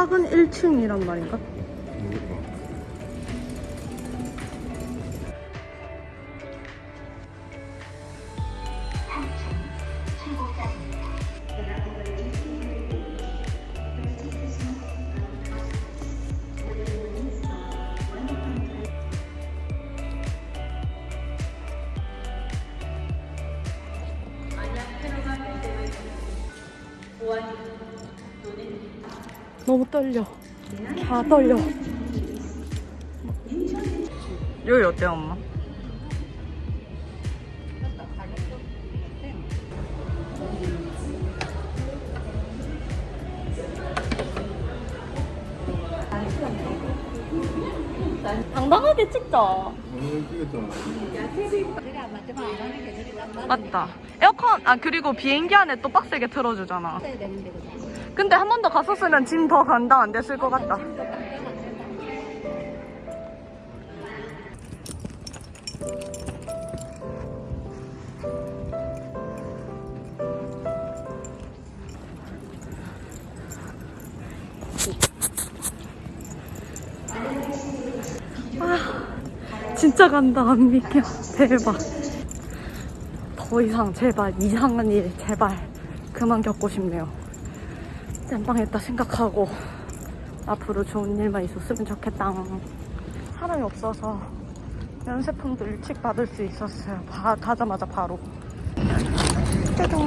도착은 1층이란 말인가? 너무 떨려. 다 떨려. 여기 어때요, 엄마? 당당하게 찍자. 맞다. 에어컨, 아, 그리고 비행기 안에 또 빡세게 틀어주잖아. 근데 한 번 더 갔었으면 짐더 감당 안 됐을 것 같다. 아, 진짜 간다, 안 믿겨. 대박. 더 이상, 제발, 이상한 일, 제발, 그만 겪고 싶네요. 땜빵했다 생각하고 앞으로 좋은 일만 있었으면 좋겠다. 사람이 없어서 면세품도 일찍 받을 수 있었어요. 바, 가자마자 바로. 짜잔.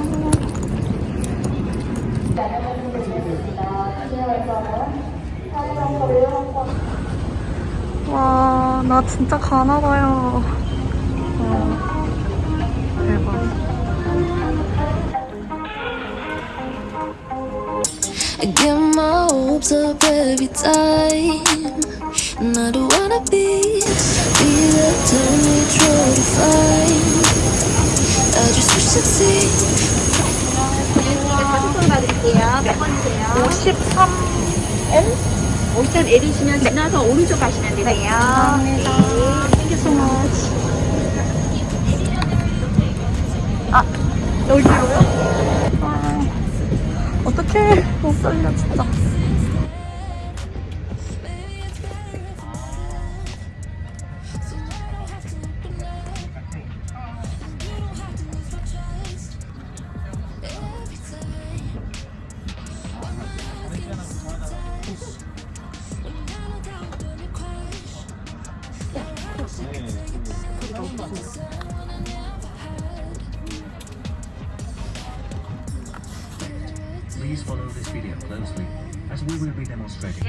와, 나 진짜 가나봐요. 와, 대박. I get my hopes up every time. And I don't wanna be, be time we try to find. I just wish I'd see. 가속돈 받을게요. 몇 번이세요? 53 옥션 L이시면 지나서 오른쪽 가시면 되세요. 감사합니다. 땡큐 소 머치. 아, 여기로요? 아, 어떡해. 못 살려, 진짜. Please follow this video closely as we will be demonstrating.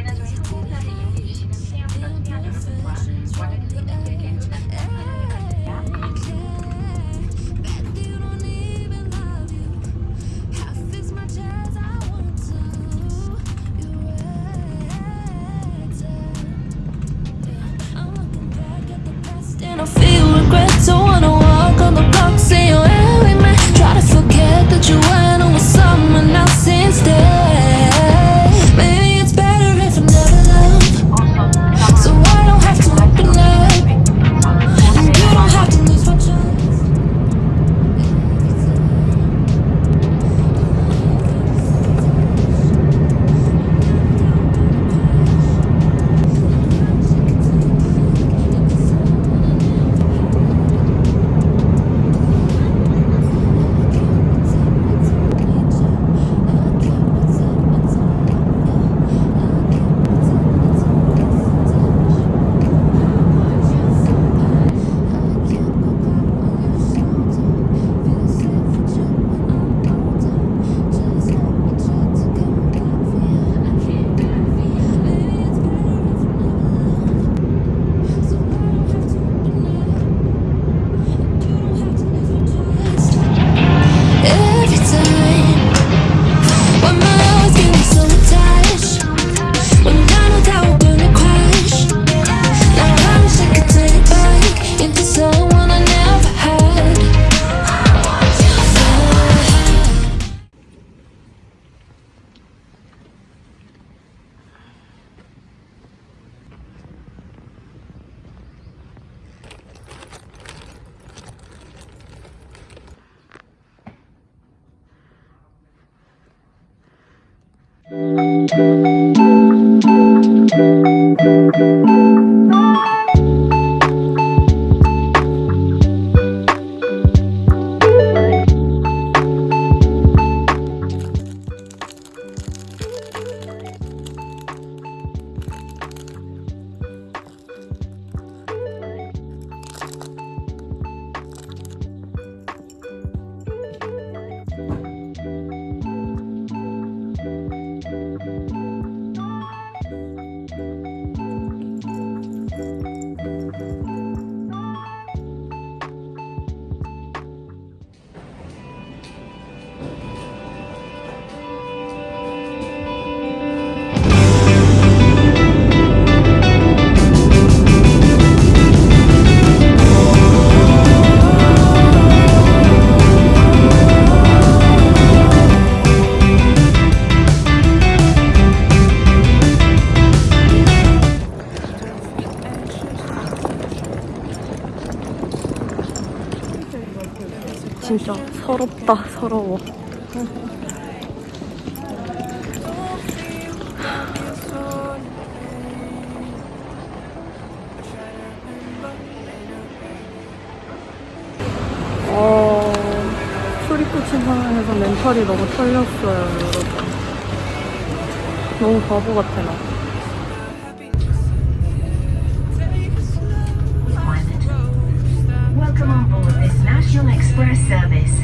Música 서럽다 서러워 어, 상황에서 멘탈이 너무 털렸어요 여러분 너무 바보 같아 나 National Express service.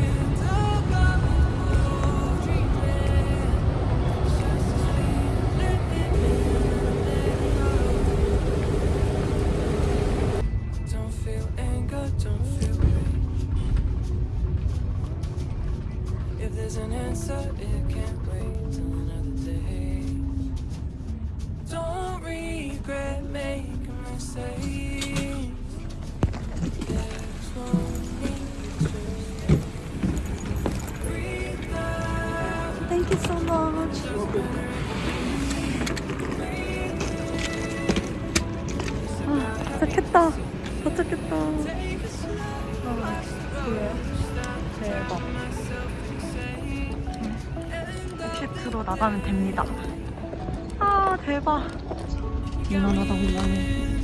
If there's an answer, it can't wait till another day. Don't regret making mistakes. There's no need to breathe out. Thank you so much. 아, 도착했다. 도착했다. 아, 그래요? 대박. 캡트로 나가면 됩니다. 아, 대박. 미안하다, 공간이.